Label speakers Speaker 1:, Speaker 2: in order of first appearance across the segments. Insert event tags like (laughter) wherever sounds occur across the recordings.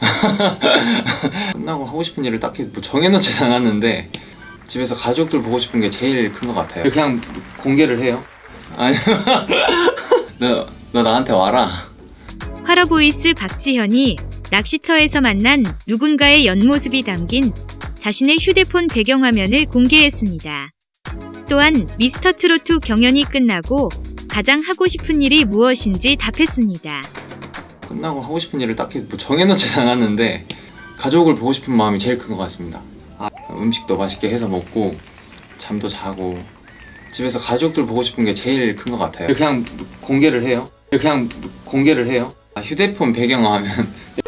Speaker 1: (laughs) 끝나고 하고 싶은 일을 딱히 뭐 정해놓진 않았는데 집에서 가족들 보고 싶은 게 제일 큰 것 같아요 그냥 공개를 해요 (laughs) 너, 너 나한테 와라
Speaker 2: 화러보이스 박지현이 낚시터에서 만난 누군가의 옆모습이 담긴 자신의 휴대폰 배경화면을 공개했습니다. 또한 미스터 트로트 경연이 끝나고 가장 하고 싶은 일이 무엇인지 답했습니다.
Speaker 1: 끝나고 하고 싶은 일을 딱히 뭐 정해놓진 (laughs) 않았는데 가족을 보고 싶은 마음이 제일 큰 것 같습니다. 아, 음식도 맛있게 해서 먹고 잠도 자고 집에서 가족들 보고 싶은 게 제일 큰 것 같아요. 그냥 공개를 해요? 그냥 공개를 해요? 아, 휴대폰 배경화면 (laughs)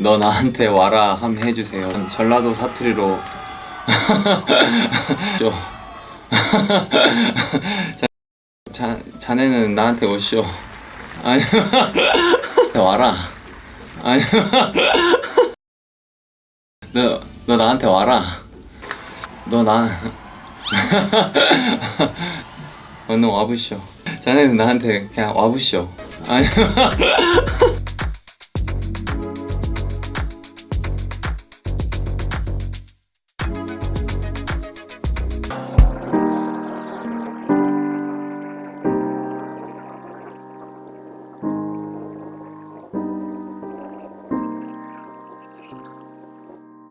Speaker 1: 너 나한테 와라 함 해주세요. 전라도 사투리로 (laughs) 좀 자, 자네는 나한테 오쇼 (laughs) 아니 와라. 아니 너, 너 나한테 와라. 너나 어, 너 (laughs) 와보쇼 자네는 나한테 그냥 와보쇼 아니 (laughs)